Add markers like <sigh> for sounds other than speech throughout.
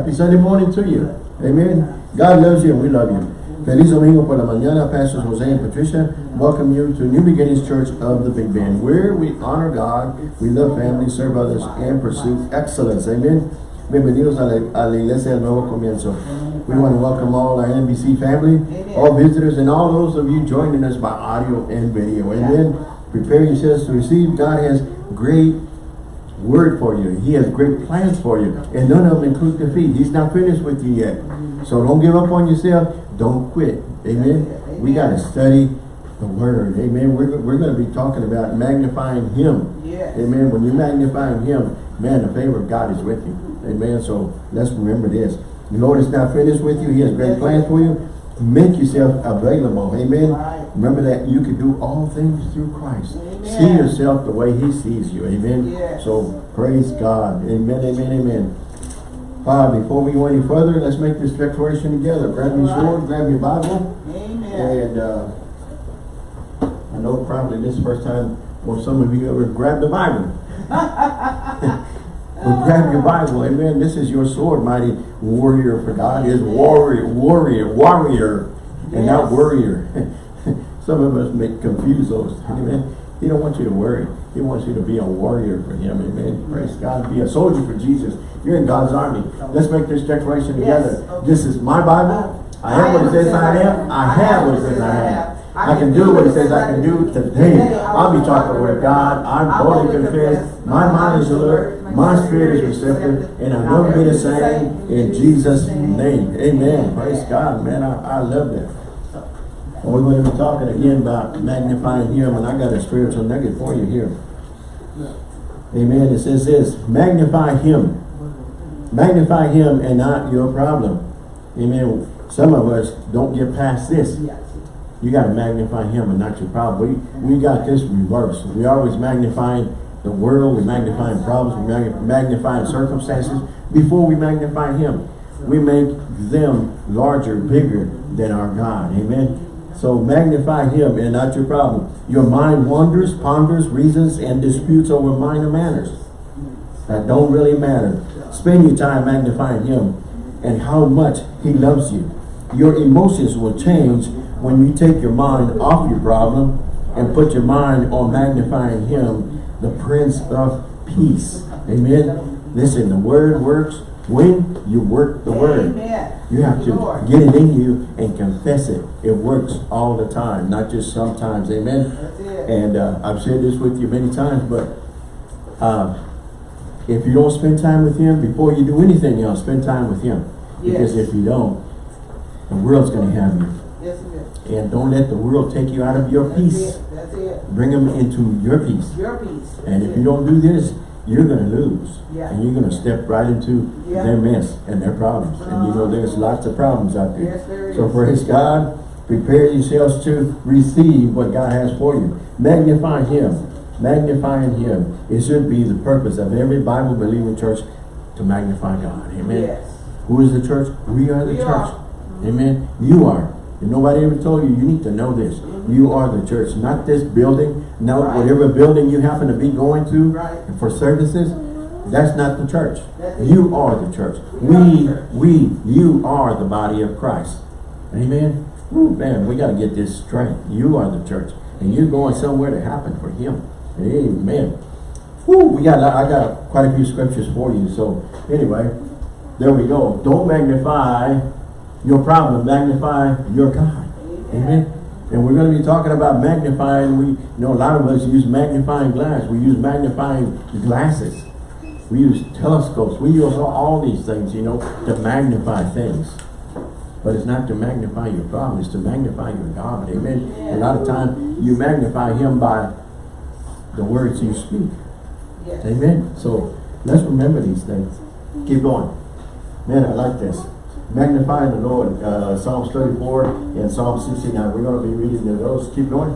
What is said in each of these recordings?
Happy Sunday morning to you. Amen. God loves you and we love you. Feliz Domingo por la mañana, Pastors Jose and Patricia. Welcome you to New Beginnings Church of the Big Bend, where we honor God, we love family, serve others, and pursue excellence. Amen. Bienvenidos a la, a la Iglesia del Nuevo Comienzo. We want to welcome all our NBC family, all visitors, and all those of you joining us by audio and video. Amen. Prepare yourselves to receive. God has great word for you. He has great plans for you. And none of them include defeat. He's not finished with you yet. So don't give up on yourself. Don't quit. Amen. We got to study the word. Amen. We're, we're going to be talking about magnifying him. Yes. Amen. When you're magnifying him, man, the favor of God is with you. Amen. So let's remember this. The Lord is not finished with you. He has great plans for you. Make yourself available. Amen. Right. Remember that you can do all things through Christ. Amen. See yourself the way he sees you. Amen. Yes. So praise God. Amen, amen, amen. Uh, before we go any further, let's make this declaration together. Grab your Right. sword, grab your Bible, Amen. and uh, I know probably this is the first time for some of you ever grabbed the Bible. <laughs> But grab your Bible, amen. This is your sword, mighty warrior for God. Is warrior, warrior, warrior, and not Yes. warrior. <laughs> Some of us make confuse those. Amen. He don't want you to worry. He wants you to be a warrior for him. Amen. Praise God. Be a soldier for Jesus. You're in God's army. Let's make this declaration together. Yes. This is my Bible. I have what it says I am. I have what it says I have. I can do what it says I can do today. I'll be taught with God. I'm boldly confessed. My mind is alert. My spirit is receptive. And going to be the same in Jesus' name. Amen. Praise God, man. I, I love that. We're going to be talking again about magnifying him. And I got a spiritual nugget for you here. Amen. It says this, magnify him. Magnify him and not your problem. Amen. Some of us don't get past this. You got to magnify him and not your problem. We, we got this reversed. We always magnifying the world, we magnifying problems, we circumstances before we magnify him. We make them larger, bigger than our God. Amen. So magnify him and not your problem. Your mind wanders, ponders, reasons, and disputes over minor matters that don't really matter. Spend your time magnifying him and how much he loves you. Your emotions will change when you take your mind off your problem and put your mind on magnifying him, the Prince of Peace. Amen. Listen, the word works when you work the word. Amen. You have to Lord. get it in you and confess it. It works all the time, not just sometimes. Amen. And uh, I've shared this with you many times, but uh, if you don't spend time with him before you do anything else, spend time with him. Because if you don't, the world's going to have you. Yes, it is. And don't let the world take you out of your That's peace. it. That's it. Bring them into your peace. Your peace. And That's if you don't do this, you're going to lose. Yeah. And you're going to step right into Yeah. their mess and their problems. And you know there's lots of problems out there. Yes, there So is. praise God. Prepare yourselves to receive what God has for you. Magnify Him. Magnifying Him. It should be the purpose of every Bible believing church to magnify God. Amen. Yes. Who is the church? We are the We church. are. Amen. You are. And nobody ever told you, you need to know this. You are the church, not this building, not Right. whatever building you happen to be going to Right. for services. That's not the church. You are the church. We We, church. we, you are the body of Christ. Amen. Woo, man, we got to get this straight. You are the church. And you're going somewhere to happen for him. Amen. Woo, we got, I got quite a few scriptures for you. So anyway, there we go. Don't magnify your problem. Magnify your God. Amen. And we're going to be talking about magnifying. We, you know, a lot of us use magnifying glass. We use magnifying glasses. We use telescopes. We use all, these things, you know, to magnify things. But it's not to magnify your problem. It's to magnify your God. Amen. A lot of time you magnify him by the words you speak. Yes. Amen. So let's remember these things. Keep going. Man, I like this. Magnifying the Lord. Uh, Psalms 34 and Psalm 69. We're going to be reading those. Keep going.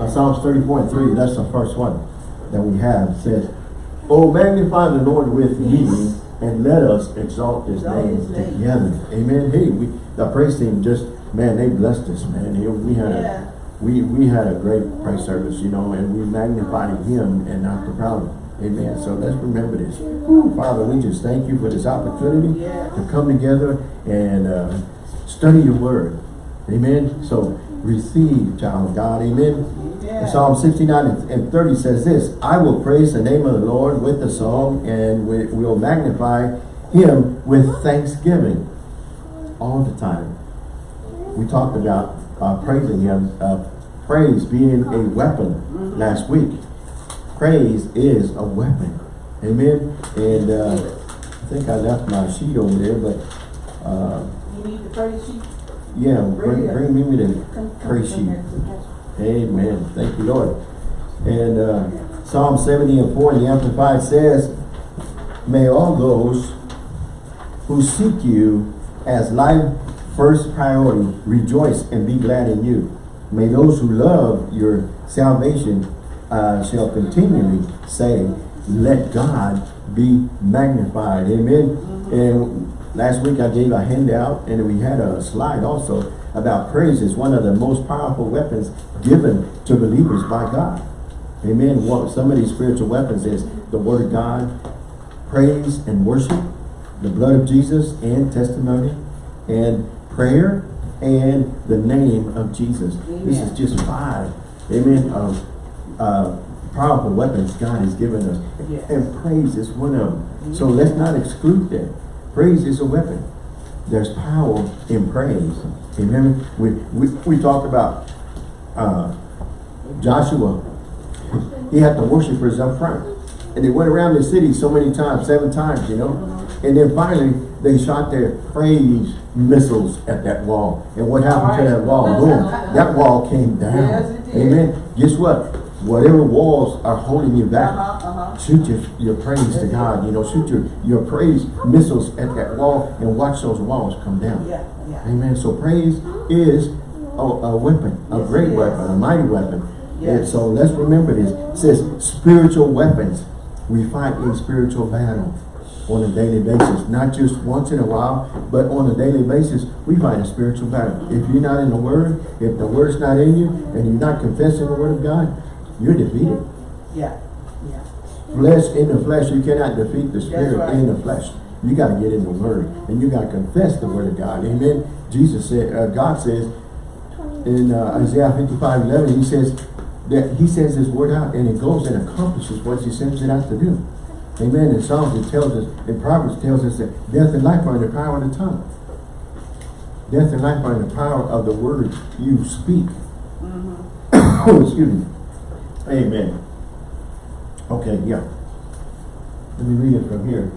Uh, Psalms 34 and 3, that's the first one that we have. It says, Oh, magnify the Lord with me, and let us exalt his name together. Amen. Hey, we the praise team just, man, they blessed us, man. We had a we we had a great praise service, you know, and we magnified him and not the problem. Amen. So let's remember this. Father, we just thank you for this opportunity to come together and uh, study your word. Amen. So receive, child of God. Amen. Yeah. Psalm 69 and and 30 says this, I will praise the name of the Lord with the song and we will magnify him with thanksgiving all the time. We talked about uh, praising him, uh, praise being a weapon last week. Praise is a weapon. Amen. And uh, I think I left my sheet over there, but uh, You need the praise sheet? yeah, bring, bring me the praise sheet. Amen. Thank you, Lord. And uh, Psalm 70 and 4 in the Amplified says, May all those who seek you as life first priority rejoice and be glad in you. May those who love your salvation uh, shall continually say, let God be magnified. Amen. And last week I gave a handout and we had a slide also about praise is one of the most powerful weapons given to believers by God. Amen. What some of these spiritual weapons is the word of God, praise and worship, the blood of Jesus and testimony, and prayer, and the name of Jesus. This is just five, amen, of uh, powerful weapons God has given us. Yes. And praise is one of them. So let's not exclude that. Praise is a weapon. There's power in praise. Amen. We, we, we talked about uh, Joshua. He had the worshipers up front. And they went around the city so many times, seven times, you know. And then finally, they shot their praise missiles at that wall. And what happened to that wall? Boom. That wall came down. Yes. Amen. Guess what? Whatever walls are holding you back, Uh-huh, uh-huh. shoot your, your praise to God. You know, shoot your, your praise missiles at that wall and watch those walls come down. Yeah, yeah. Amen. So praise is a, a weapon, a Yes, great weapon, a mighty weapon. Yes. And so let's remember this. It says spiritual weapons. We fight a spiritual battle on a daily basis. Not just once in a while, but on a daily basis, we fight a spiritual battle. If you're not in the Word, if the Word's not in you, and you're not confessing the Word of God, you're defeated. Yeah, yeah. Flesh in the flesh, you cannot defeat the spirit right. in the flesh. You got to get in the word and you got to confess the word of God. Amen. Jesus said, uh, God says in uh, Isaiah 55, 11, he says that he sends his word out and it goes and accomplishes what he sends it out to do. Amen. In Psalms it tells us, in Proverbs tells us that death and life are in the power of the tongue. Death and life are in the power of the word you speak. oh <coughs> Excuse me. Amen. Okay, yeah. Let me read it from here.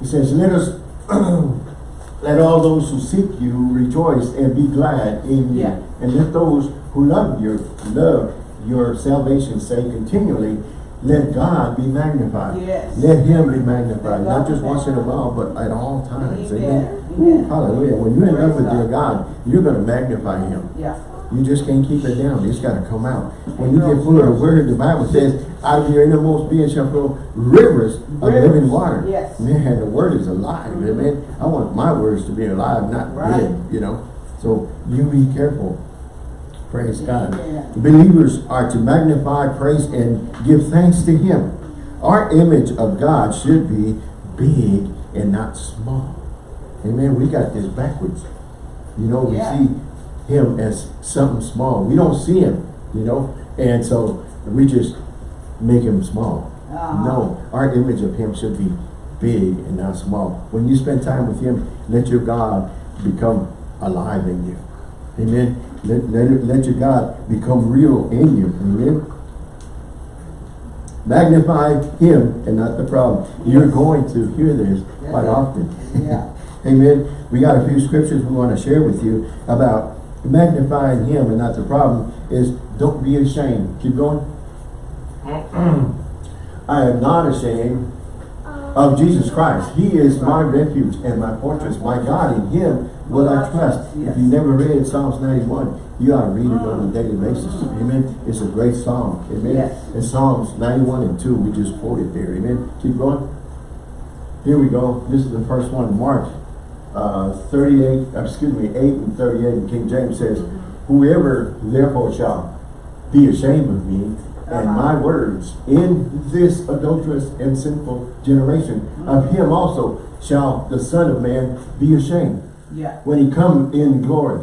He says, let us, <clears throat> let all those who seek you rejoice and be glad in you. Yeah. And let those who love your, love your salvation say continually, let God be magnified. Yes. Let him be magnified. Not just once in a while, but at all times. Amen. Amen. Amen. Hallelujah. When you're in love with your God, you're going to magnify him. Yeah. You just can't keep it down. It's got to come out. When you get full of the word, the Bible says, out of your innermost being shall flow rivers of Rivers. living water. Yes. Man, the word is alive. Amen. I want my words to be alive, not Right. dead, you know. So you be careful. Praise God. Amen. Believers are to magnify, praise, and give thanks to Him. Our image of God should be big and not small. Amen. We got this backwards. You know, we Yeah. see him as something small. We don't see him, you know, and so we just make him small. Uh-huh. No, our image of him should be big and not small. When you spend time with him, let your God become alive in you. Amen. Let, let, let your God become real in you. Amen. Magnify him and not the problem. You're going to hear this quite often. Yeah. <laughs> Amen. We got a few scriptures we want to share with you about magnifying him and not the problem is don't be ashamed. Keep going. <clears throat> I am not ashamed of Jesus Christ. He is my refuge and my fortress, my God. In him will I trust. If you never read Psalms 91, you ought to read it on a daily basis. Amen. It's a great psalm. Amen. Yes. In Psalms 91 and 2, we just quoted there. Amen. Keep going. Here we go. This is the first one, Mark uh, 38, uh, excuse me, 8 and 38 in King James says, Whoever therefore shall be ashamed of me and Uh-huh. my words in this adulterous and sinful generation. Of him also shall the Son of Man be ashamed Yeah. when he come in glory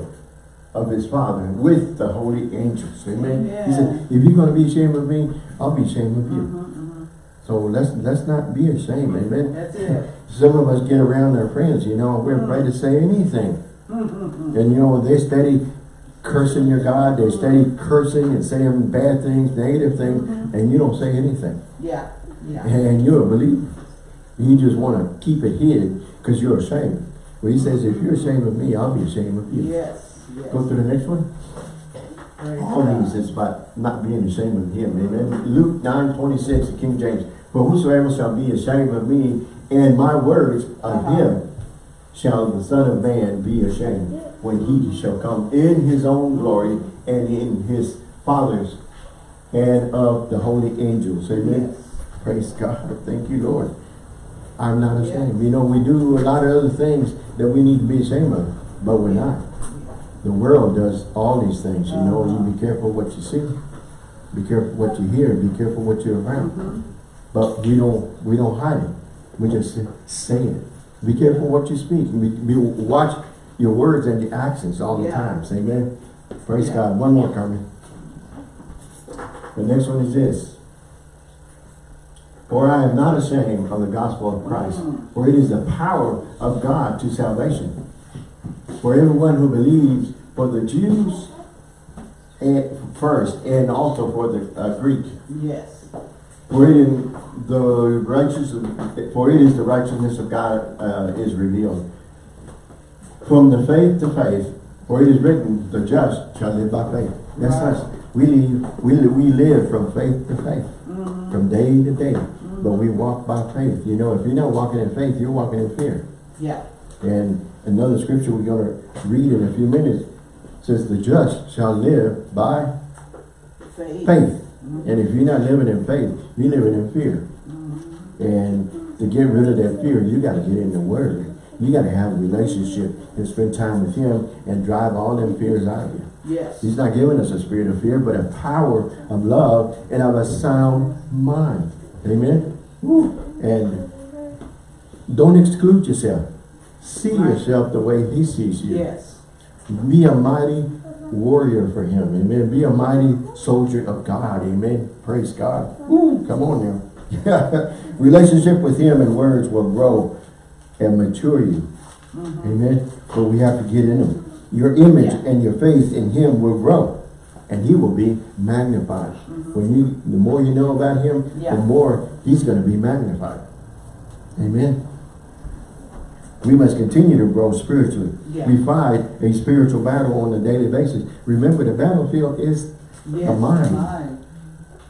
of his Father with the holy angels. Amen. He said, if you're going to be ashamed of me, I'll be ashamed of you. Mhm, mhm. So let's let's not be ashamed. Mm-hmm. Amen. That's it. <laughs> Some of us get around our friends, you know, we're afraid to mm-hmm. say anything. Mhm, And you know, they steady cursing your God, they mm-hmm. steady cursing and saying bad things, negative things, and you don't say anything. Yeah, yeah. And you're a believer. You just want to keep it hidden because you're ashamed. Well, he says, if you're ashamed of me, I'll be ashamed of you. Yes, yes. Go to the next one. All these is about not being ashamed of him. Amen. Luke 9, 26, King James. For whosoever shall be ashamed of me and my words of Uh-huh. him shall the Son of Man be ashamed when he shall come in his own glory and in his Father's and of the holy angels. Amen. Yes. Praise God. Thank you, Lord. I'm not ashamed. You know, we do a lot of other things that we need to be ashamed of, but we're not. The world does all these things, you know. You be careful what you see. Be careful what you hear. Be careful what you're around. Mhm. But we don't we don't hide it. We just say it. Be careful what you speak. Be, be, watch your words and your actions all the Yeah. time. Amen. Praise Yeah. God. One more coming. The next one is this. For I am not ashamed of the gospel of Christ, Mm. for it is the power of God to salvation. For everyone who believes, for the Jews and first, and also for the uh, Greek. Yes. For it in the righteous, for it is the righteousness of God uh, is revealed. From the faith to faith, for it is written, the just shall live by faith. That's Right. us. We live, we, we live from faith to faith, Mhm. from day to day. But we walk by faith. You know, if you're not walking in faith, you're walking in fear. Yeah. And another scripture we're going to read in a few minutes says, the just shall live by Faith. faith. Mhm. And if you're not living in faith, you're living in fear. Mhm. And to get rid of that fear, you got to get in the Word. You got to have a relationship and spend time with Him and drive all them fears out of you. Yes. He's not giving us a spirit of fear, but a power of love and of a sound mind. Amen? Woo. And don't exclude yourself. See Right. yourself the way He sees you. Yes. Be a mighty warrior for Him. Amen. Be a mighty soldier of God. Amen. Praise God. Woo. Come on now. <laughs> Relationship with Him and words will grow and mature you. Mhm. Amen. But we have to get in Him. Your image Yeah. and your faith in Him will grow. And He will be magnified. When you, the more you know about Him, Yeah. the more He's going to be magnified. Amen. We must continue to grow spiritually. Yeah. We fight a spiritual battle on a daily basis. Remember, the battlefield is Yes. mind. Mind.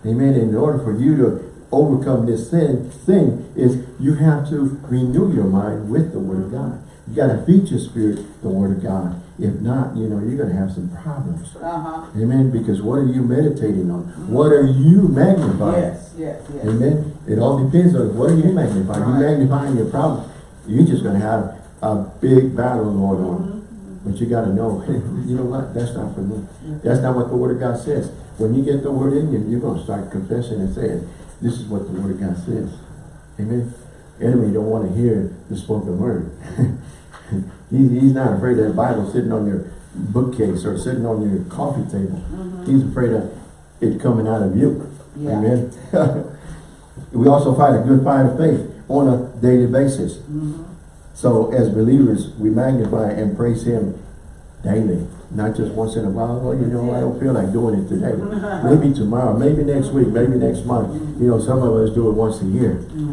Amen. In order for you to overcome this sin, thing is you have to renew your mind with the Word of God. You got to feed your spirit the Word of God. If not, you know, you're going to have some problems. Uh-huh. Amen. Because what are you meditating on? What are you magnifying? Yes, yes, yes. Amen. It all depends on what are you magnifying. You Right. magnifying your problem. You're just going to have a big battle going on. But you got to know, <laughs> you know what? That's not for me. That's not what the Word of God says. When you get the Word in you, you're going to start confessing and saying, this is what the Word of God says. Amen. Enemy don't want to hear the spoken Word. <laughs> he's, he's not afraid of the Bible sitting on your bookcase or sitting on your coffee table. Mhm. He's afraid of it coming out of you. Yeah. Amen. <laughs> we also fight a good fight of faith on a daily basis. Mhm. So as believers, we magnify and praise Him daily, not just once in a while. Well, you know, I don't feel like doing it today. <laughs> Maybe tomorrow, maybe next week, maybe next month. You know, some of us do it once a year. <laughs>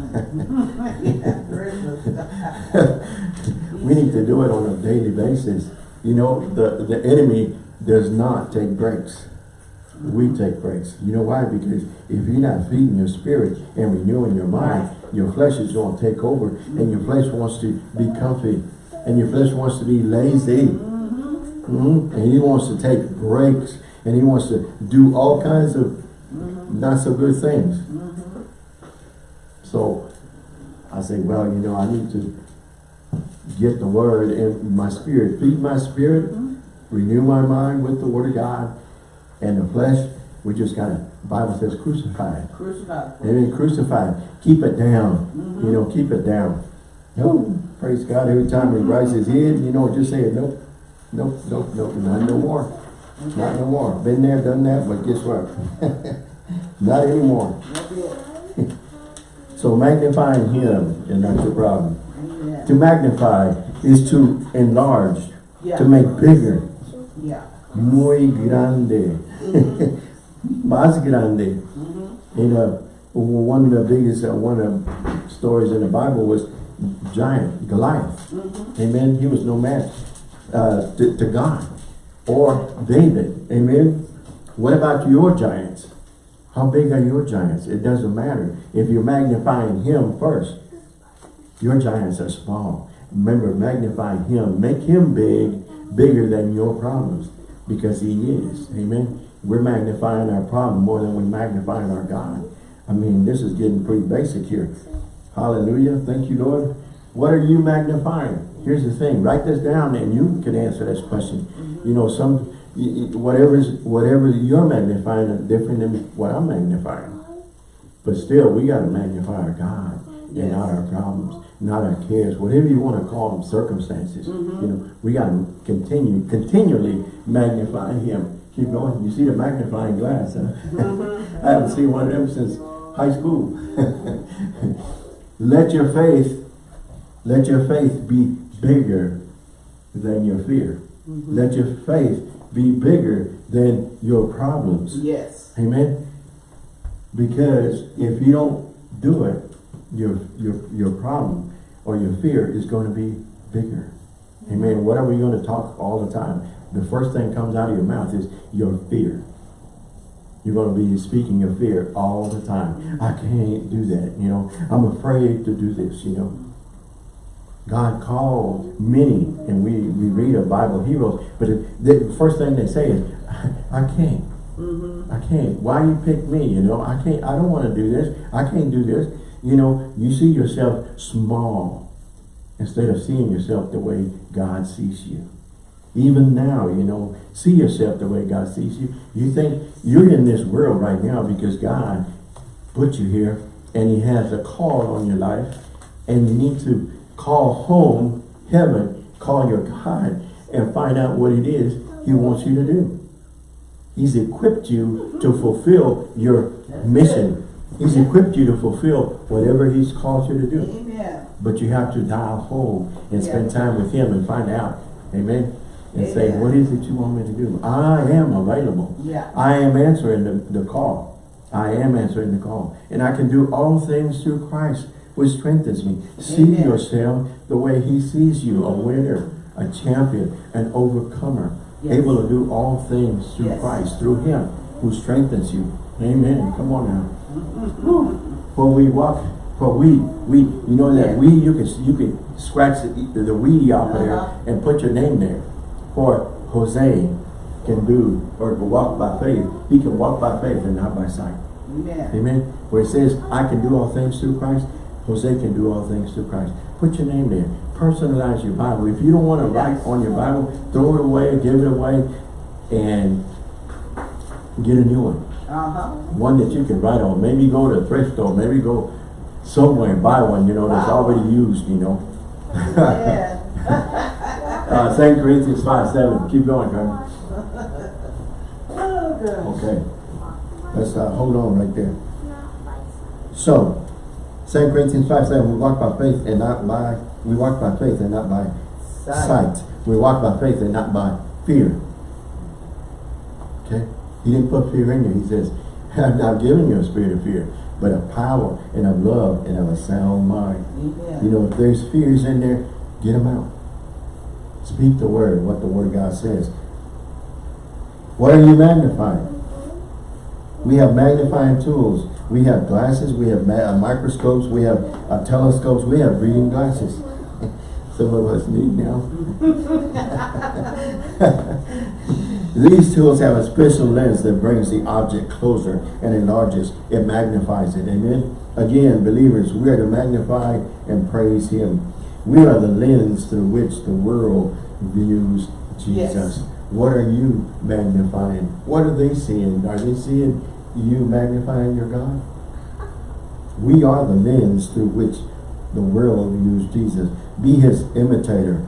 <laughs> We need to do it on a daily basis. You know, the, the enemy does not take breaks. We take breaks. You know why? Because if you're not feeding your spirit and renewing your mind, your flesh is going to take over and your flesh wants to be comfy and your flesh wants to be lazy. Mhm. Mhm. And he wants to take breaks and he wants to do all kinds of not so good things. So I say, well, you know, I need to get the word in my spirit, feed my spirit, Mhm. renew my mind with the word of God, and the flesh, we just Bible says crucified. Crucified. Amen. Crucified. Keep it down. You mm-hmm. know, keep it down. Oh, praise God. Every time he rises his head, you know, just say, nope, nope, nope, nope, not no more. Not no more. Been there, done that, but guess what? <laughs> not anymore. So magnifying him is not your problem. Amen. To magnify is to enlarge, Yeah. to make bigger. Yeah. Muy grande. Mm-hmm. <laughs> Más grande. Mm-hmm. You know, one of the biggest, uh, one of the stories in the Bible was giant Goliath. Mm-hmm. Amen. He was no match uh, to, to God or David. Amen. What about your giants? How big are your giants? It doesn't matter. If you're magnifying him first, your giants are small. Remember, magnify him. Make him big, bigger than your problems. Because he is. Amen. We're magnifying our problem more than we're magnifying our God. I mean, this is getting pretty basic here. Hallelujah. Thank you, Lord. What are you magnifying? Here's the thing. Write this down and you can answer this question. Mm-hmm. You know, some y- whatever is whatever you're magnifying is different than what I'm magnifying. But still, we got to magnify our God and not our problems, not our cares, whatever you want to call them, circumstances. Mm-hmm. You know, we got to continue, continually magnify Him. Keep going. You see the magnifying glass, huh? Mm-hmm. <laughs> I haven't seen one of them since high school. <laughs> let your faith, let your faith be bigger than your fear. Mm-hmm. Let your faith be bigger than your problems. Yes. Amen. Because if you don't do it, your your your problem or your fear is going to be bigger. Amen. Mm-hmm. What are we going to talk all the time? The first thing comes out of your mouth is your fear. You're going to be speaking your fear all the time. I can't do that, you know. I'm afraid to do this, you know. God called many, and we, we read of Bible heroes, but it, the first thing they say is, I can't. Mm-hmm. I can't. Why you pick me? You know, I can't. I don't want to do this. I can't do this. You know, you see yourself small instead of seeing yourself the way God sees you. Even now, you know, see yourself the way God sees you. You think you're in this world right now because God put you here and he has a call on your life and you need to call home heaven, call your God and find out what it is he wants you to do. He's equipped you to fulfill your mission. He's equipped you to fulfill whatever he's called you to do. Amen. But you have to dial home and spend time with him and find out. Amen. And say, what is it you want me to do? I am available. Yeah. I am answering the, the call. I am answering the call. And I can do all things through Christ, which strengthens me. See Amen. yourself the way he sees you, a winner, a champion, an overcomer. Yes. Able to do all things through Yes. Christ, through him who strengthens you. Amen. Come on now. For we walk, for we, we, you know that Yeah. we, you can, you can scratch the, the weedy off of there Uh-huh. and put your name there. For Jose can do, or walk by faith. He can walk by faith and not by sight. Amen. Amen. Where it says, I can do all things through Christ, Jose can do all things through Christ. Put your name there. Personalize your Bible. If you don't want to write on your Bible, throw it away, give it away, and get a new one. Uh-huh. One that you can write on. Maybe go to a thrift store. Maybe go somewhere and buy one, you know, that's Wow. already used, you know. Amen. <laughs> <laughs> uh, 2 Corinthians 5, 7. Keep going, Carmen. Oh. Okay. Let's uh, hold on right there. So, 2 Corinthians 5, 7. We walk by faith and not by, we walk by faith and not by Sight. sight. We walk by faith and not by fear. Okay? He didn't put fear in you. He says, <laughs> I've not given you a spirit of fear, but of power and of love and of a sound mind. Amen. You know, if there's fears in there, get them out. Speak the word, what the word of God says. What are you magnifying? We have magnifying tools. We have glasses, we have uh, microscopes, we have uh, telescopes, we have reading glasses. <laughs> Some of us need now. <laughs> These tools have a special lens that brings the object closer and enlarges, it magnifies it. Amen. Again, believers, we are to magnify and praise Him. We are the lens through which the world views Jesus. Yes. What are you magnifying? What are they seeing? Are they seeing you magnifying your God? We are the lens through which the world views Jesus. Be his imitator.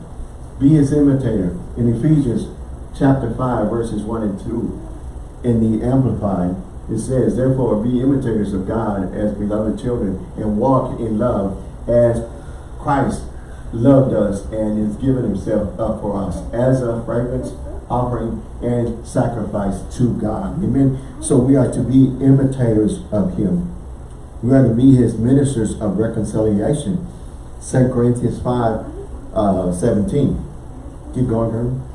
Be his imitator. In Ephesians chapter 5, verses 1 and 2, in the Amplified, it says, Therefore be imitators of God as beloved children, and walk in love as Christ loved us and has given himself up for us as a fragrance offering and sacrifice to God. Amen. So we are to be imitators of him. We are to be his ministers of reconciliation. 2 Corinthians 5, uh, 17. Keep going, girl.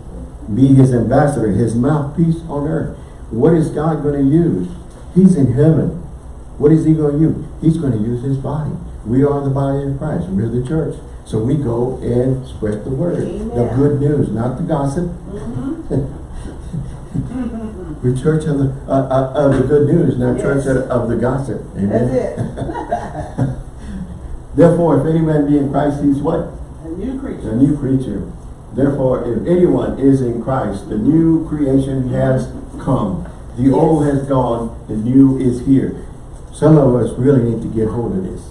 Be his ambassador, his mouthpiece on earth. What is God going to use? He's in heaven. What is he going to use? He's going to use his body. We are the body of Christ. We're the church. So we go and spread the word. The good news, not the gossip. We're church of the, uh, uh, of the good news, not Yes. church of, of the gossip. Amen. That's it. <laughs> Therefore, if any man be in Christ, he's what? A new creature. A new creature. Therefore, if anyone is in Christ, the new creation has come. The old has gone, the new is here. Some of us really need to get hold of this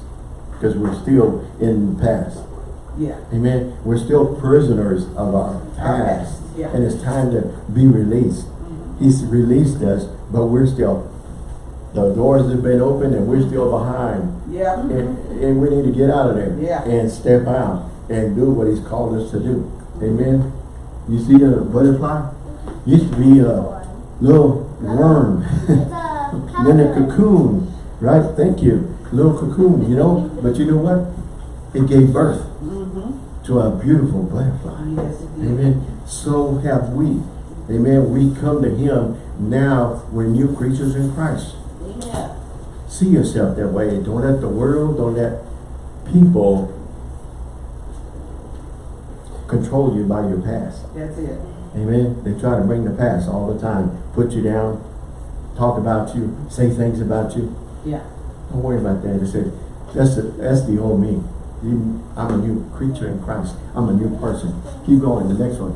because we're still in the past. Yeah. Amen. We're still prisoners of our past. past, yeah. And it's time to be released. Mm-hmm. He's released us, but we're still, the doors have been opened and we're still behind. Yeah. And, and we need to get out of there. Yeah. And step out and do what he's called us to do. Amen. You see the butterfly? Used to be a little worm. <laughs> then a cocoon, right? Thank you. Little cocoon, you know? But you know what? It gave birth Mm-hmm. to a beautiful butterfly. Yes. Amen. So have we. Amen. We come to him now. We're new creatures in Christ. Yeah. See yourself that way. Don't let the world, don't let people control you by your past. That's it. Amen. They try to bring the past all the time. Put you down, talk about you, say things about you. Yeah. Don't worry about that. They say, that's the, that's the old me. I'm a new creature in Christ. I'm a new person. Keep going, the next one.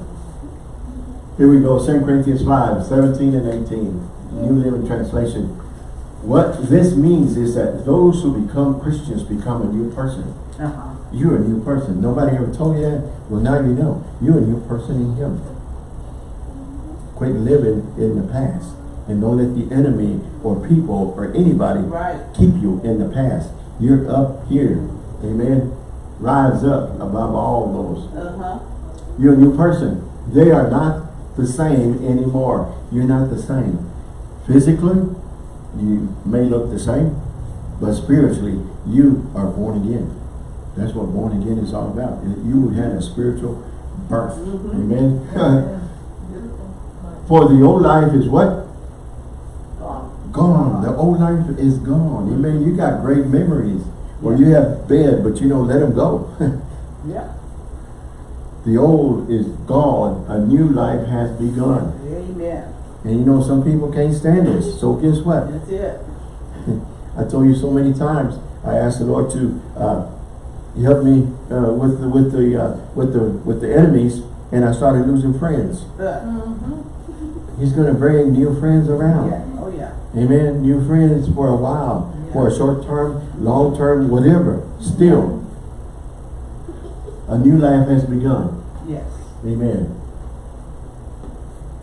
Here we go, 2 Corinthians 5, 17 and 18. New Living Translation. What this means is that those who become Christians become a new person. Uh-huh. You're a new person. Nobody ever told you that? Well, now you know. You're a new person in Him. Quit living in the past. And don't let the enemy or people or anybody Right. keep you in the past. You're up here. Amen. Rise up above all those. Uh-huh. You're a new person. They are not the same anymore. You're not the same. Physically, you may look the same, but spiritually, you are born again. That's what born again is all about. You had a spiritual birth. Amen. <laughs> For the old life is what? Gone. Gone. The old life is gone. Amen. You got great memories. Or you have bad, but you don't let them go. <laughs> Yeah. the old is gone. A new life has begun. Amen. And you know, some people can't stand this. So guess what? That's it. <laughs> I told you so many times. I asked the Lord to uh, help me uh, with the with the uh, with the with the enemies, and I started losing friends. Uh, He's going to bring new friends around. yeah. Yeah. Amen. New friends for a while, for a short term, long term, whatever. Still, a new life has begun. Yes. Amen.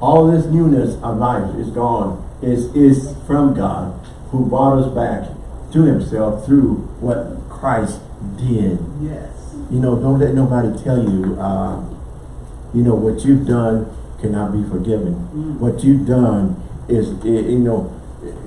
All this newness of life is gone. Is is from God, who brought us back to Himself through what Christ did. Yes. You know, don't let nobody tell you, uh, you know, what you've done cannot be forgiven. Mm. What you've done is, you know,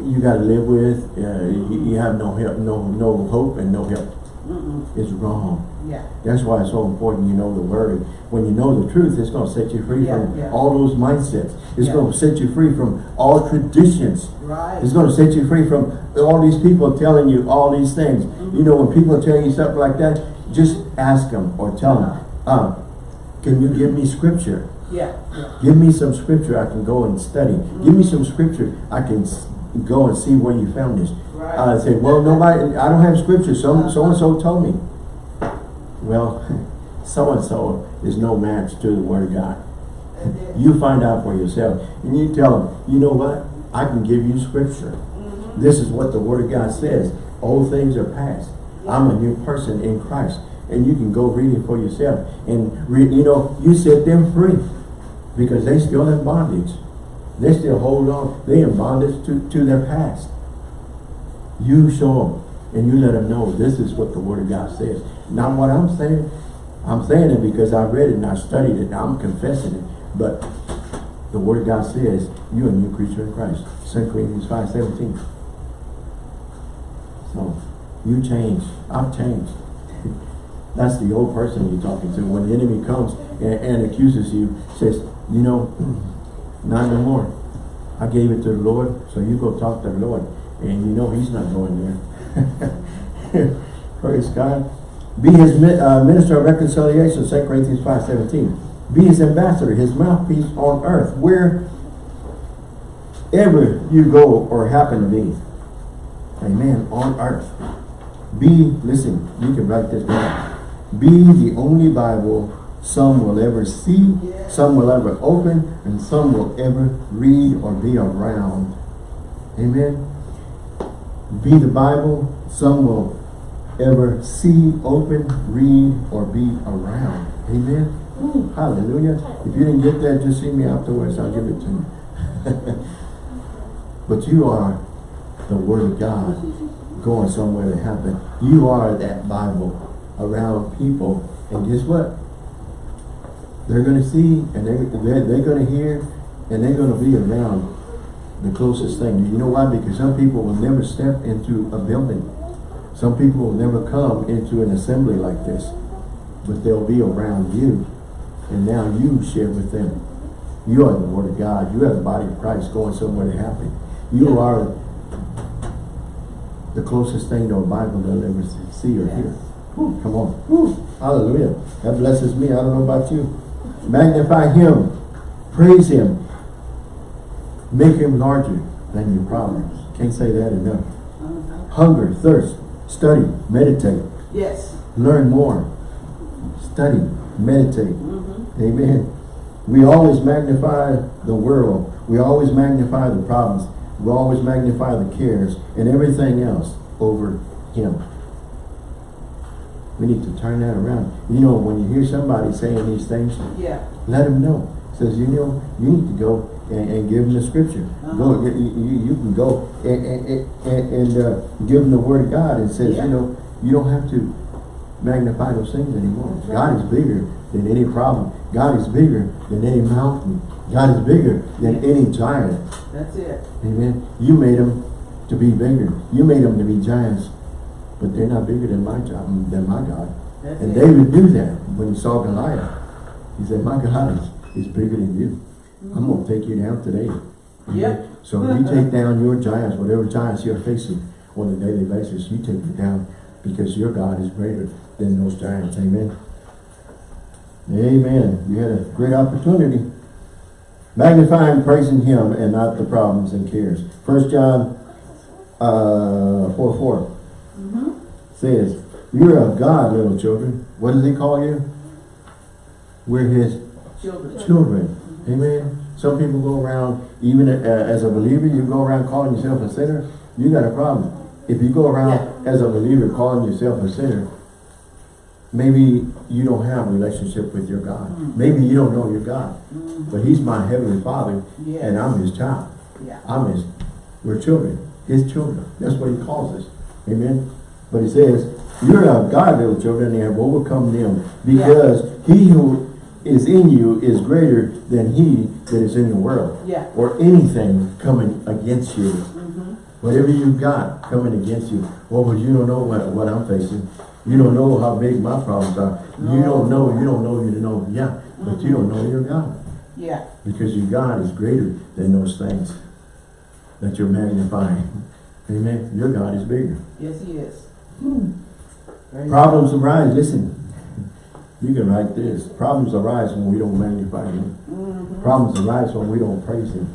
you got to live with. Uh, you, you have no help, no no hope, and no help. Mm-mm. It's wrong. Yeah. That's why it's so important you know the word. When you know the truth, it's going to set you free Yeah, from yeah. all those mindsets. It's Yeah. going to set you free from all traditions. Right. It's going to set you free from all these people telling you all these things. You know, when people tell you stuff like that, just ask them or tell them, uh, can you give me scripture? Yeah. Give me some scripture I can go and study. Give me some scripture I can go and see where you found this. Right. I say, well, nobody, I don't have scripture. So, so-and-so told me. Well, <laughs> so-and-so is no match to the word of God. <laughs> You find out for yourself. And you tell them, you know what? I can give you scripture. Mhm. This is what the word of God says. Old things are past. I'm a new person in Christ. And you can go read it for yourself. And, re you know, you set them free. Because they still in bondage. They still hold on. They in bondage to, to their past. You show them. And you let them know this is what the word of God says. Not what I'm saying. I'm saying it because I read it and I studied it I'm confessing it. But the word of God says, you're a new creature in Christ. 2 Corinthians 5, 17. So, you change. I've changed. <laughs> That's the old person you're talking to. When the enemy comes and, and accuses you, says, you know, <clears throat> not anymore. I gave it to the Lord, so you go talk to the Lord. And you know he's not going there. <laughs> Praise God. Be his uh, minister of reconciliation, 2 Corinthians 5, 17. Be his ambassador, his mouthpiece on earth, wherever you go or happen to be. Amen. On earth. Be, listen, you can write this down. Be the only Bible some will ever see, some will ever open, and some will ever read or be around. Amen. Be the Bible some will ever see, open, read, or be around. Amen. Ooh, hallelujah. If you didn't get that, just see me afterwards. I'll give it to you. <laughs> but you are the Word of God going somewhere to happen. You are that Bible around people. And guess what? They're going to see and they're, they're, they're going to hear and they're going to be around the closest thing. You know why? Because some people will never step into a building. Some people will never come into an assembly like this. But they'll be around you. And now you share with them. You are the Word of God. You are the body of Christ going somewhere to happen. You are the closest thing to a Bible they'll ever see or hear. Come on. Whew, hallelujah. That blesses me. I don't know about you. Magnify Him. Praise Him. Make Him larger than your problems. Can't say that enough. Hunger, thirst, study, meditate. Yes. Learn more. Study, meditate. Mm-hmm. Amen. We always magnify the world. We always magnify the problems. We always magnify the cares and everything else over Him. We need to turn that around. You know, when you hear somebody saying these things, Yeah. let them know. Says, you know, you need to go and, and give them the scripture. Go, you, you, you can go and, and, and, and uh, give them the word of God. and says, Yeah. you know, you don't have to magnify those things anymore. That's God is bigger than any problem. God is bigger than any mountain. God is bigger than any giant. That's it. Amen. You made them to be bigger. You made them to be giants. But they're not bigger than my job, than my God. That's And it. David knew that when he saw Goliath. He said, my God is, is bigger than you. I'm going to take you down today. Yep. So you take down your giants, whatever giants you're facing on a daily basis, you take it down because your God is greater than those giants. Amen. Amen. You had a great opportunity. Magnifying, praising Him and not the problems and cares. First John uh, 4 4 says, You're of God, little children. What does He call you? We're His Children. children. Amen. Some people go around, even uh, as a believer, you go around calling yourself a sinner, you got a problem. If you go around as a believer calling yourself a sinner, maybe you don't have a relationship with your God. Maybe you don't know your God. But He's my Heavenly Father, Yes. and I'm His child. Yeah. I'm His, we're children, His children. That's what He calls us. Amen. But He says, you're of God, little children, and have overcome them, because He who is in you is greater than he that is in the world. Yeah. Or anything coming against you. Mm-hmm. Whatever you've got coming against you. Well, but you don't know what, what I'm facing. You don't know how big my problems are. You don't know, you don't know, you don't know. Yeah, but you don't mm-hmm. know your God. Yeah. Because your God is greater than those things that you're magnifying. Amen. Your God is bigger. Yes, he is. Praise Problems arise, listen. You can write this. Problems arise when we don't magnify Him. Mm-hmm. Problems arise when we don't praise Him.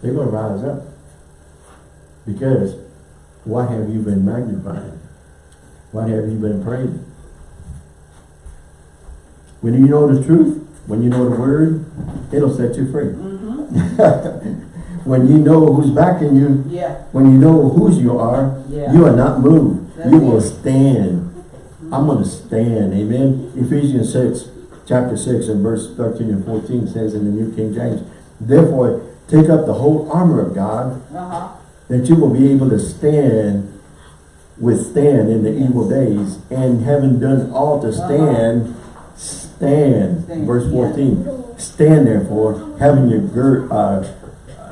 They're going to rise up. Because what have you been magnifying? What have you been praising? When you know the truth, when you know the word, it'll set you free. Mm-hmm. <laughs> when you know who's backing you, Yeah, when you know whose you are, Yeah. you are not moved. You will stand. I'm going to stand. Amen. Ephesians 6, chapter 6 and verse 13 and 14 says in the New King James, Therefore, take up the whole armor of God, uh-huh, that you will be able to stand, withstand in the evil days, and having done all to stand, stand. Stand, Verse 14. Stand therefore, having your gird, uh,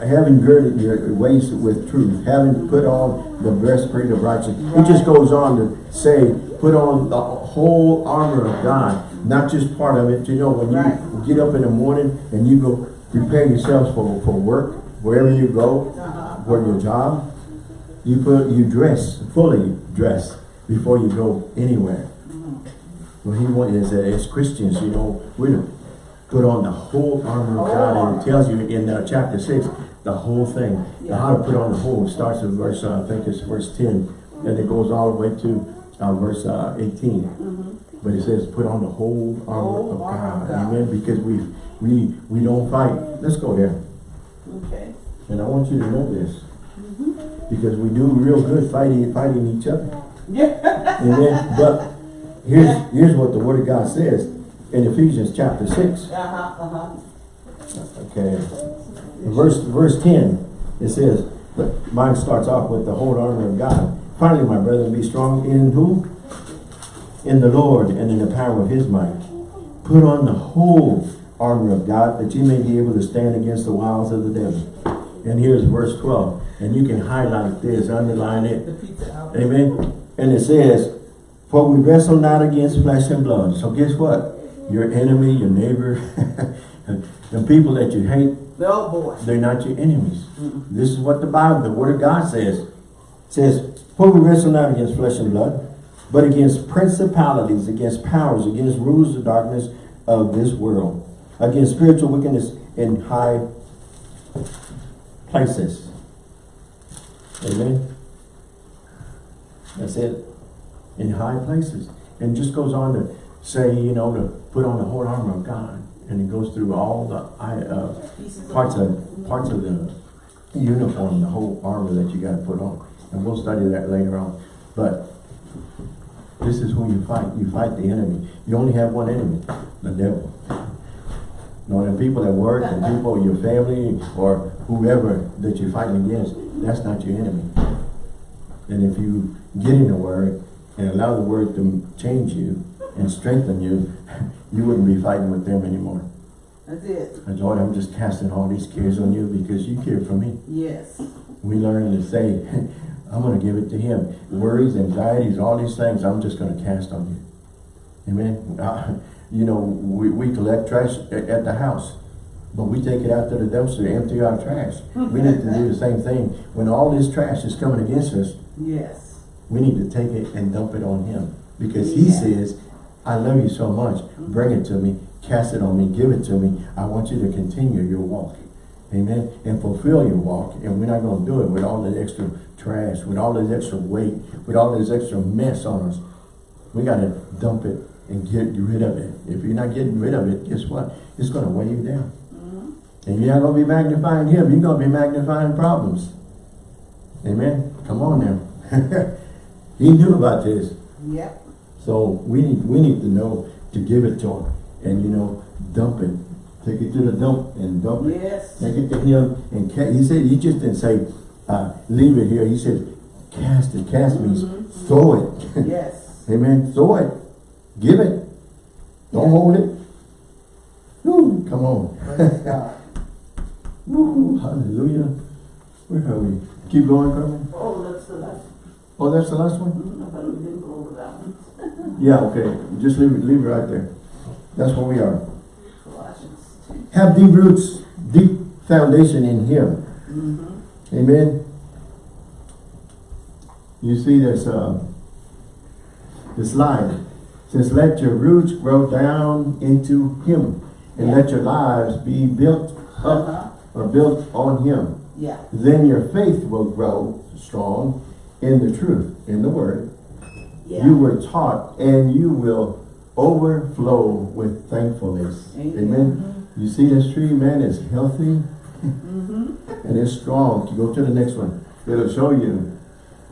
having girded your waist with truth, having put on the breastplate of righteousness. It just goes on to say, put on the whole armor of God, not just part of it. You know, when you get up in the morning and you go prepare yourselves for, for work, wherever you go, uh-huh. for your job, you put you dress fully dress before you go anywhere. What he wants is that as Christians, you know, we're to put on the whole armor of God, and it tells you in uh, chapter six the whole thing, The how to put on the whole. Starts in verse uh, I think it's verse ten, and it goes all the way to uh, verse uh, 18 But it says, put on the whole armor Whole of God. God. Amen. Because we we we don't fight. Let's go there. Okay. And I want you to know this. Because we do real good fighting fighting each other. Yeah. <laughs> Amen. But here's here's what the word of God says in Ephesians chapter 6. Uh-huh, uh-huh. Okay. Verse verse 10. It says, but mine starts off with the whole armor of God. Finally, my brethren, be strong in who? In the Lord and in the power of his might. Put on the whole armor of God that you may be able to stand against the wiles of the devil. And here's verse 12. And you can highlight this, underline it. Amen. And it says, For we wrestle not against flesh and blood. So guess what? Your enemy, your neighbor, <laughs> the people that you hate, Oh, boy. they're not your enemies. This is what the Bible, the Word of God says. It says, For we wrestle not against flesh and blood, but against principalities, against powers, against rulers of darkness of this world, against spiritual wickedness in high places. Amen. That's it. In high places. And just goes on to say, you know, to put on the whole armor of God. And it goes through all the uh, parts of parts of the uniform, the whole armor that you got to put on. And we'll study that later on. But this is who you fight. You fight the enemy. You only have one enemy, the devil. No, the people that work, the people, your family, or whoever that you're fighting against, that's not your enemy. And if you get in the word and allow the word to change you and strengthen you, <laughs> you wouldn't be fighting with them anymore. That's it. And Lord, I'm just casting all these cares on you because you care for me. Yes. We learn to say, <laughs> I'm going to give it to him. Worries, anxieties, all these things, I'm just going to cast on you. Amen. Uh, you know, we, we collect trash at, at the house, but we take it out to the dumpster, empty our trash. We need to do the same thing. When all this trash is coming against us, Yes. we need to take it and dump it on him. Because he Yeah. says, I love you so much. Bring it to me. Cast it on me. Give it to me. I want you to continue your walk. Amen. And fulfill your walk. And we're not going to do it with all the extra trash, with all this extra weight, with all this extra mess on us. We got to dump it and get rid of it. If you're not getting rid of it, guess what? It's going to weigh you down. Mm-hmm. And you're not going to be magnifying him. You're going to be magnifying problems. Amen. Come on now. <laughs> he knew about this. Yep. So we need we need to know to give it to him and you know dump it. Take it to the dump and dump it. Yes. Take it to him and he said he just didn't say uh, leave it here. He said cast it. Cast means throw it. Yes. <laughs> Amen. Throw it. Give it. Don't hold it. Woo, come on. Praise <laughs> God. Woo, hallelujah. Where are we? Keep going, Carmen. Oh, that's the last, Oh, that's the last one? I thought we didn't go over that one. Yeah, okay. Just leave it, leave it right there. That's where we are. Have deep roots, deep foundation in Him. Amen. You see this, uh, this line. Says, let your roots grow down into Him. And let your lives be built up Uh-huh. or built on Him. Yeah. Then your faith will grow strong in the truth, in the Word. Yeah. You were taught and you will overflow with thankfulness. Amen. Amen. You see this tree, man, is healthy. <laughs> And it's strong. You go to the next one. It'll show you.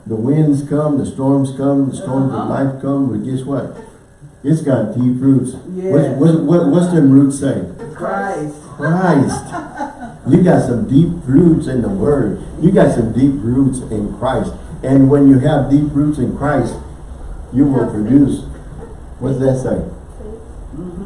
The winds come, the storms come, the storms of Uh-huh. life come, but guess what? It's got deep roots. Yes. What's, what, what, what's them roots say? Christ. Christ. <laughs> You got some deep roots in the Word. You got some deep roots in Christ. And when you have deep roots in Christ, you will produce, what does that say?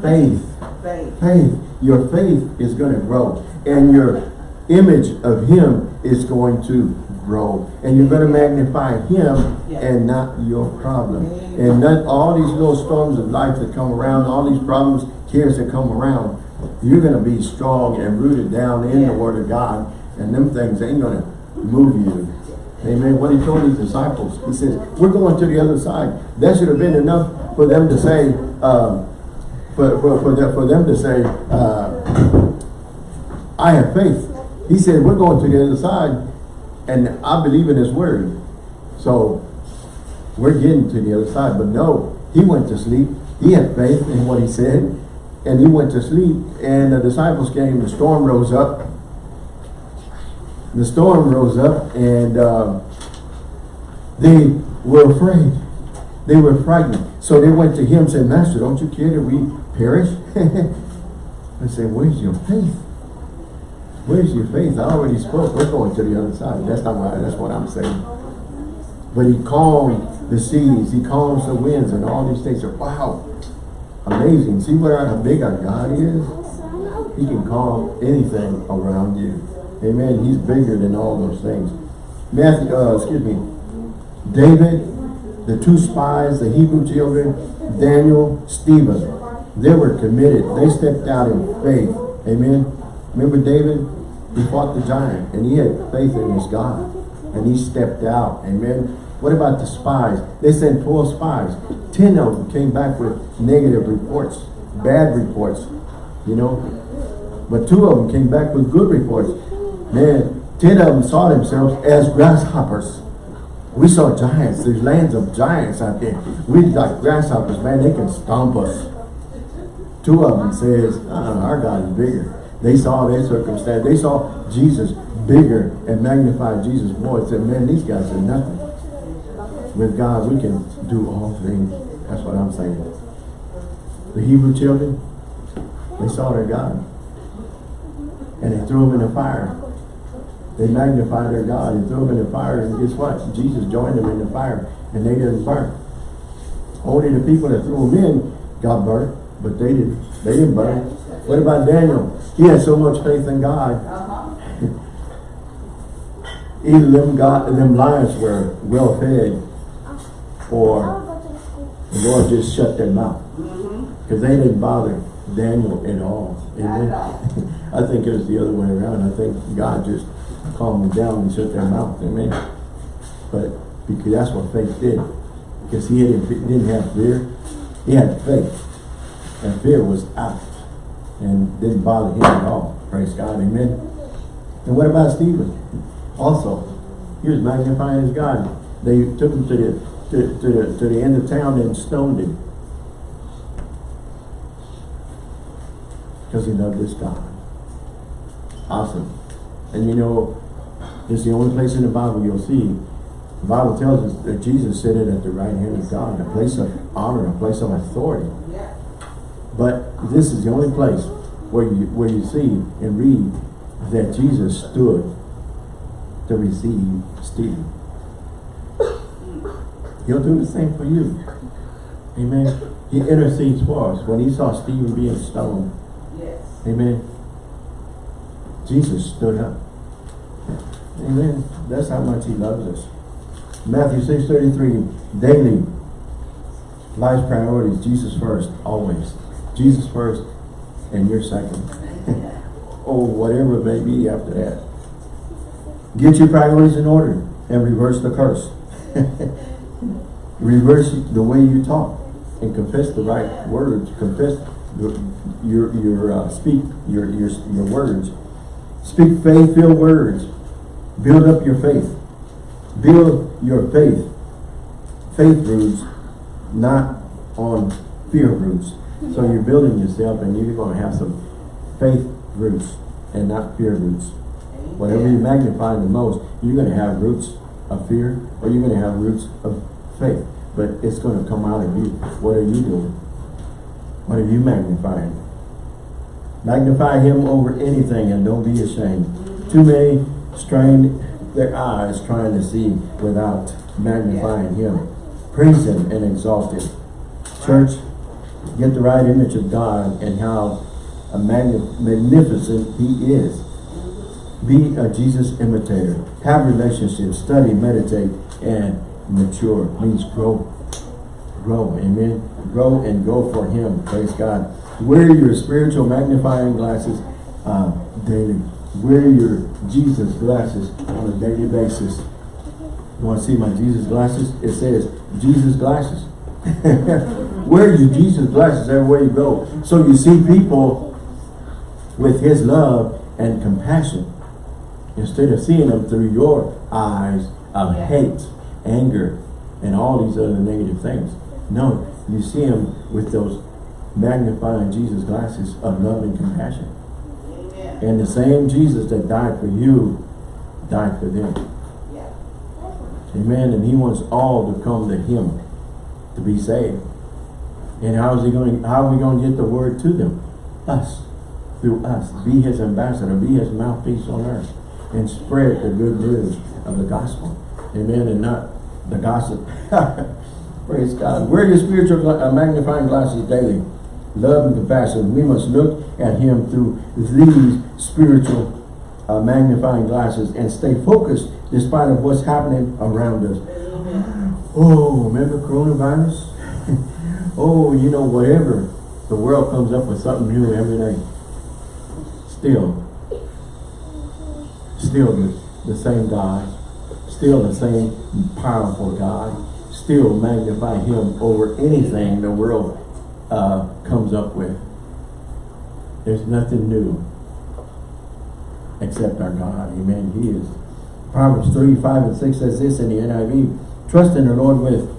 Faith. Faith. Faith. Your faith is going to grow. And your image of Him is going to grow. And you're going to magnify Him and not your problem. Amen. And not all these little storms of life that come around, all these problems, cares that come around, you're going to be strong and rooted down in the Word of God. And them things ain't going to move you. Amen. What he told his disciples, he says, we're going to the other side. That should have been enough for them to say, um, for, for, for, them, for them to say, uh, I have faith. He said, we're going to the other side and I believe in his word. So we're getting to the other side. But no, he went to sleep. He had faith in what he said and he went to sleep and the disciples came, the storm rose up. The storm rose up and uh, they were afraid. They were frightened. So they went to him and said, Master, don't you care that we perish? <laughs> I said, where's your faith? Where's your faith? I already spoke. We're going to the other side. That's not what, that's what I'm saying. But he calmed the seas. He calms the winds and all these things. Wow. Amazing. See what how big our God is? He can calm anything around you. Amen. He's bigger than all those things. Matthew, uh, excuse me. David, the two spies, the Hebrew children, Daniel, Stephen. They were committed. They stepped out in faith. Amen. Remember David? He fought the giant and he had faith in his God. And he stepped out. Amen. What about the spies? They sent 12 spies. 10 of them came back with negative reports, bad reports, you know. But two of them came back with good reports. Man, 10 of them saw themselves as grasshoppers. We saw giants. There's lands of giants out there. We like grasshoppers, man. They can stomp us. Two of them says, uh, our God is bigger. They saw their circumstance. They saw Jesus bigger and magnified Jesus more. They said, man, these guys are nothing. With God, we can do all things. That's what I'm saying. The Hebrew children, they saw their God. And they threw him in the fire. They magnify their God and throw them in the fire. And guess what? Jesus joined them in the fire. And they didn't burn. Only the people that threw them in got burnt. But they didn't. They didn't burn. What about Daniel? He had so much faith in God. Either them God, them lions were well fed, or the Lord just shut their mouth because they didn't bother Daniel at all. Amen. <laughs> I think it was the other way around. I think God just calmed them down and shut their mouth. Amen. But because that's what faith did. Because he didn't, didn't have fear, he had faith, and fear was out and didn't bother him at all. Praise God. Amen. And what about Stephen? Also, he was magnifying his God. They took him to the to, to the to the end of town and stoned him. Because he loved his God. Awesome. And you know, it's the only place in the Bible you'll see. The Bible tells us that Jesus seated at the right hand of God, a place of honor, a place of authority. But this is the only place where you where you see and read that Jesus stood to receive Stephen. He'll do the same for you. Amen. He intercedes for us. When he saw Stephen being stoned, Yes. amen, Jesus stood up. Amen. That's how much he loves us. Matthew 6.33, daily, life's priorities, Jesus first, always. Jesus first, and you're second. <laughs> or whatever it may be after that. Get your priorities in order and reverse the curse. <laughs> reverse the way you talk and confess the right words. Confess your your uh, speak your your your words. Speak faith-filled words. Build up your faith. Build your faith. Faith roots, not on fear roots. So you're building yourself and you're going to have some faith roots and not fear roots. Whatever you magnify the most, you're gonna have roots of fear, or you're gonna have roots of faith. But it's gonna come out of you. What are you doing? What are you magnifying? Magnify him over anything and don't be ashamed. Too many strain their eyes trying to see without magnifying him. Praise him and exalt him. Church, get the right image of God and how a magnificent he is. Be a Jesus imitator. Have relationships, study, meditate, and mature. Means grow. Grow, amen. Grow and go for him. Praise God. Wear your spiritual magnifying glasses uh, daily. Wear your Jesus glasses on a daily basis. You want to see my Jesus glasses? It says Jesus glasses. <laughs> Wear your Jesus glasses everywhere you go. So you see people with his love and compassion instead of seeing them through your eyes of hate, anger, and all these other negative things. No, you see them with those magnifying Jesus glasses of love and compassion. Amen. And the same Jesus that died for you, died for them. Yeah. Amen. And he wants all to come to him to be saved. And how is he going how are we going to get the word to them? Us. Through us. Be his ambassador. Be his mouthpiece on earth. And spread the good news of the gospel. Amen. And not the gossip. <laughs> Praise God. Wear your spiritual uh, magnifying glasses daily. Love and compassion. We must look at him through these spiritual uh, magnifying glasses and stay focused despite of what's happening around us. Oh, remember coronavirus? <laughs> oh, you know, whatever. The world comes up with something new every day. Still, still the, the same God, still the same powerful God, still magnify him over anything the world uh, comes up with. There's nothing new except our God. Amen. He is. Proverbs 3, 5 and 6 says this in the NIV. Trust in the Lord with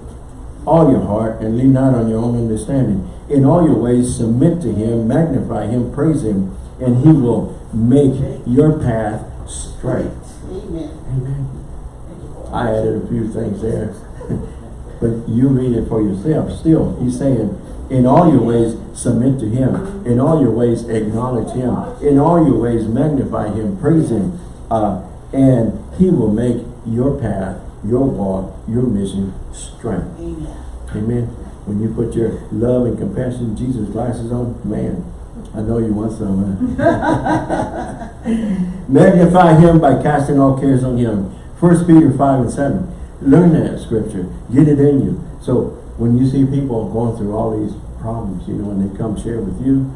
all your heart and lean not on your own understanding. In all your ways submit to him, magnify him, praise him, and he will make your path straight. Amen. Amen. Thank you, Lord. I added a few things there. <laughs> but you read it for yourself. Still, he's saying, in all your ways, submit to him. In all your ways, acknowledge him. In all your ways, magnify him, praise him. Uh, and he will make your path, your walk, your mission straight. Amen. Amen. When you put your love and compassion, Jesus glasses on, man, I know you want some. huh? <laughs> Magnify him by casting all cares on him. First Peter 5 and 7. Learn that scripture. Get it in you. So when you see people going through all these problems, you know, and they come share with you,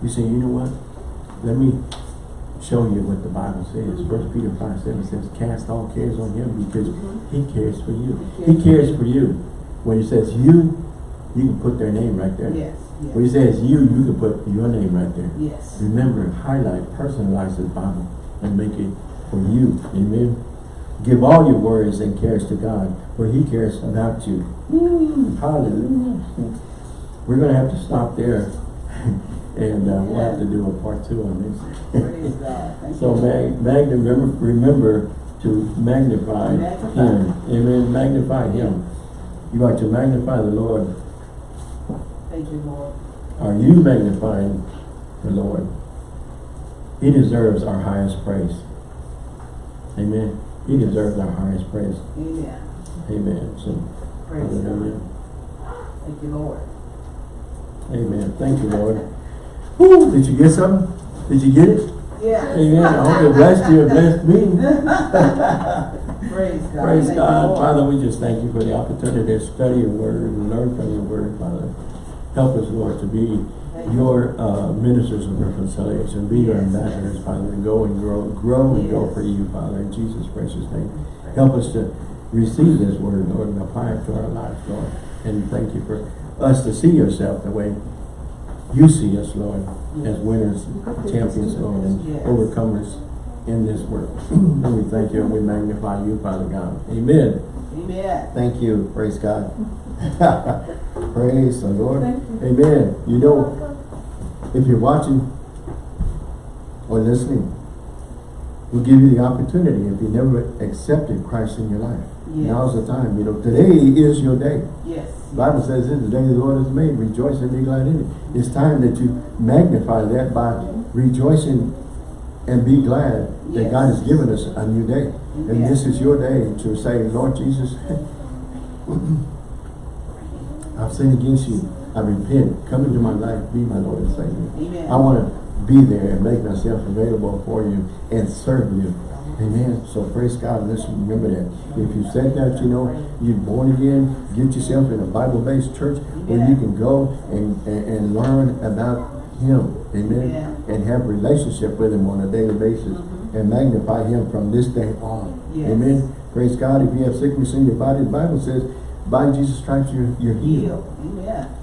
you say, you know what? Let me show you what the Bible says. First Peter 5 7 says, cast all cares on him because he cares for you. He cares for you. When he says you, you can put their name right there. Yes. When he says you, you can put your name right there. Yes. Remember, highlight, personalize the Bible and make it for you. Amen. Give all your worries and cares to God, for he cares about you. Hallelujah. We're going to have to stop there. <laughs> and uh, we'll have to do a part two on this. Praise God. <laughs> Thank So mag, remember, remember to magnify Magnify. him. Amen. Magnify him. You are to magnify the Lord. Thank you, Lord. Are you magnifying the Lord? He deserves our highest praise. Amen. He deserves our highest praise. Amen. Amen. So, Praise God. Thank you, Lord. Amen. Thank you, Lord. Woo, did you get something? Did you get it? Yeah. Amen. I hope it blessed you and blessed me. <laughs> Praise God. Praise Thank God. Father, we just thank you for the opportunity to study your word and learn from your word, Father. Help us, Lord, to be Thank your uh, ministers of reconciliation. Be your ambassadors. Father, and go and grow, grow and go for you, Father, in Jesus' precious name. Help us to receive this word, Lord, and apply it to our lives, Lord. And thank you for us to see yourself the way you see us, Lord, as winners, champions, Lord, and overcomers in this world. <clears throat> and we thank you and we magnify you, Father God. Amen. Amen. Thank you. Praise God. <laughs> Praise the Lord. Thank Amen. You know, if you're watching or listening, we'll give you the opportunity if you never accepted Christ in your life. Yes. Now's the time, you know, today is your day. Yes. The Bible says this, the day the Lord has made, rejoice and be glad in it. It's time that you magnify that by rejoicing and be glad that God has given us a new day. And this is your day to say, Lord Jesus, <coughs> I've sinned against you. I repent. Come into my life. Be my Lord and Savior. Amen. I want to be there and make myself available for you and serve you. Amen. So praise God. Let's remember that. If you said that, you know, you're born again, get yourself in a Bible-based church where you can go and, and, and learn about Him. Amen. And have relationship with Him on a daily basis mm-hmm. and magnify Him from this day on. Yes. Amen. Praise God. If you have sickness in your body, the Bible says, by Jesus Christ, you're, you're healed. Heal. Amen.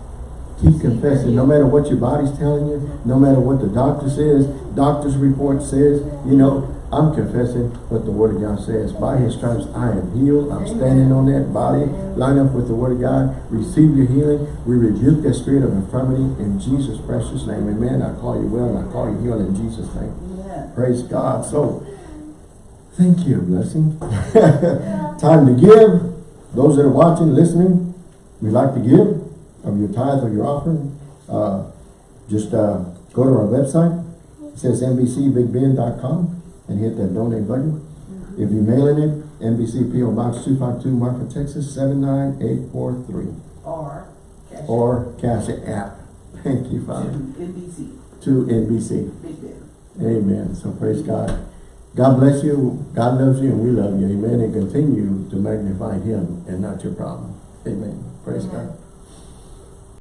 Keep confessing, no matter what your body's telling you, no matter what the doctor says, doctor's report says, you know, I'm confessing what the word of God says. By his stripes I am healed. I'm standing on that body. Line up with the word of God. Receive your healing. We rebuke that spirit of infirmity in Jesus' precious name. Amen. I call you well and I call you healed in Jesus' name. Amen. Praise God. So, thank you, blessing. <laughs> Time to give. Those that are watching, listening, we like to give of your tithe or your offering. Uh, just uh, go to our website. It says NBCBigBend.com and hit that donate button. Mm-hmm. If you're mailing it, NBC PO Box 252 Marfa, Texas 79843 Or. cash or Cash App. Thank you, to Father. NBC. To NBC. Ben. Amen. So praise God. God bless you. God loves you and we love you. Amen. And continue to magnify him and not your problem. Amen. Praise God.